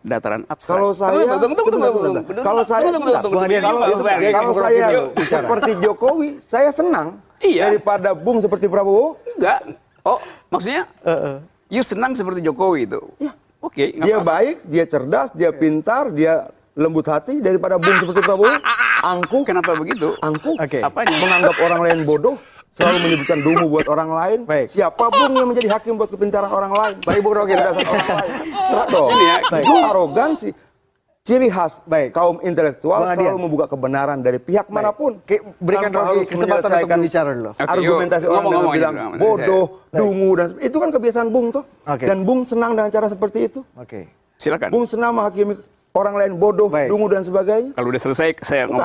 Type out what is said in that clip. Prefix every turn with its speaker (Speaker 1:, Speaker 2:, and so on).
Speaker 1: dataran abstrak.
Speaker 2: Kalau saya, kalau saya, kalau, saya seperti Jokowi, saya senang
Speaker 1: Iya.
Speaker 2: daripada Bung seperti Prabowo.
Speaker 1: Enggak. Oh, maksudnya you senang seperti Jokowi itu?
Speaker 2: Iya.
Speaker 1: Oke,
Speaker 2: Dia baik, dia cerdas, dia pintar, dia lembut hati daripada Bung seperti Prabowo. Angkuh,
Speaker 1: Kenapa begitu?
Speaker 2: angkuh.
Speaker 3: Oke.
Speaker 1: Apanya?
Speaker 2: Menganggap orang lain bodoh, selalu menyebutkan dungu buat orang lain.
Speaker 3: Baik.
Speaker 2: Siapa Bung yang menjadi hakim buat kepintaran orang lain?
Speaker 3: Baik, Bung.
Speaker 2: Kecerdasan orang lain.
Speaker 1: Ini ya,
Speaker 2: Itu arogansi. Ciri khas
Speaker 3: Baik.
Speaker 2: kaum intelektual
Speaker 3: Bang Adian.
Speaker 2: selalu membuka kebenaran dari pihak mana pun.
Speaker 3: Oke, berikan
Speaker 2: harus
Speaker 3: kesempatan untuk berbicara dulu.
Speaker 1: Oke,
Speaker 2: argumentasi
Speaker 1: yuk.
Speaker 2: orang
Speaker 1: Ngomong,
Speaker 2: dengan bilang bodoh, dungu dan itu kan kebiasaan Bung tuh.
Speaker 3: Oke.
Speaker 2: Dan Bung senang dengan cara seperti itu.
Speaker 3: Oke.
Speaker 1: Silakan.
Speaker 2: Bung senang menghakimi orang lain bodoh,
Speaker 3: Baik.
Speaker 2: dungu dan sebagainya.
Speaker 1: Kalau udah selesai saya ngomong